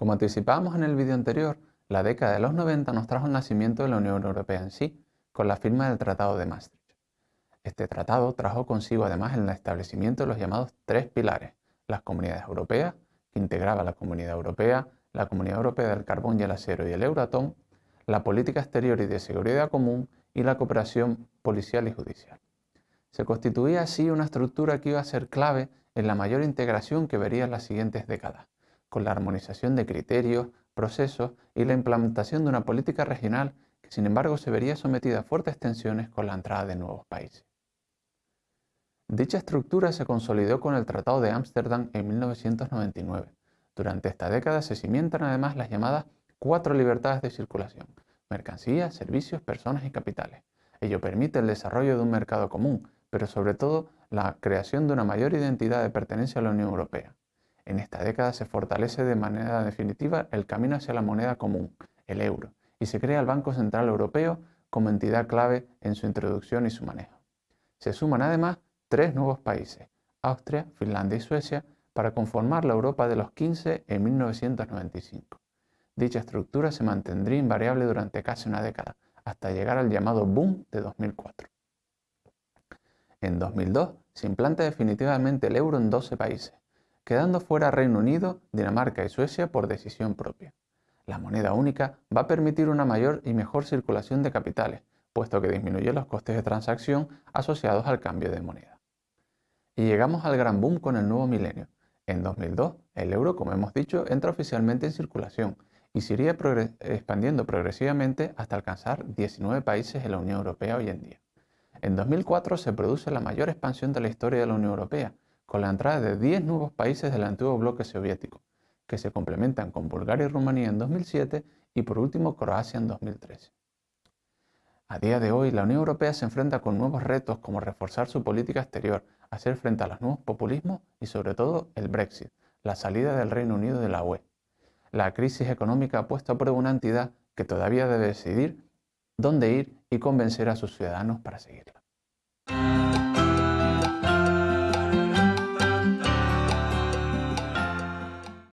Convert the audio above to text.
Como anticipábamos en el vídeo anterior, la década de los 90 nos trajo el nacimiento de la Unión Europea en sí, con la firma del Tratado de Maastricht. Este tratado trajo consigo además el establecimiento de los llamados tres pilares, las comunidades europeas, que integraba la Comunidad Europea, la Comunidad Europea del Carbón y el Acero y el Euratom, la política exterior y de seguridad común y la cooperación policial y judicial. Se constituía así una estructura que iba a ser clave en la mayor integración que vería las siguientes décadas, con la armonización de criterios, procesos y la implementación de una política regional que sin embargo se vería sometida a fuertes tensiones con la entrada de nuevos países. Dicha estructura se consolidó con el Tratado de Ámsterdam en 1999. Durante esta década se cimientan además las llamadas cuatro libertades de circulación, mercancías, servicios, personas y capitales. Ello permite el desarrollo de un mercado común, pero sobre todo la creación de una mayor identidad de pertenencia a la Unión Europea. En esta década se fortalece de manera definitiva el camino hacia la moneda común, el euro, y se crea el Banco Central Europeo como entidad clave en su introducción y su manejo. Se suman además tres nuevos países, Austria, Finlandia y Suecia, para conformar la Europa de los 15 en 1995. Dicha estructura se mantendría invariable durante casi una década, hasta llegar al llamado boom de 2004. En 2002 se implanta definitivamente el euro en 12 países, quedando fuera Reino Unido, Dinamarca y Suecia por decisión propia. La moneda única va a permitir una mayor y mejor circulación de capitales, puesto que disminuye los costes de transacción asociados al cambio de moneda. Y llegamos al gran boom con el nuevo milenio. En 2002, el euro, como hemos dicho, entra oficialmente en circulación y se iría expandiendo progresivamente hasta alcanzar 19 países en la Unión Europea hoy en día. En 2004 se produce la mayor expansión de la historia de la Unión Europea, con la entrada de 10 nuevos países del antiguo bloque soviético, que se complementan con Bulgaria y Rumanía en 2007 y por último Croacia en 2013. A día de hoy, la Unión Europea se enfrenta con nuevos retos como reforzar su política exterior, hacer frente a los nuevos populismos y sobre todo el Brexit, la salida del Reino Unido de la UE. La crisis económica ha puesto a prueba una entidad que todavía debe decidir dónde ir y convencer a sus ciudadanos para seguirla.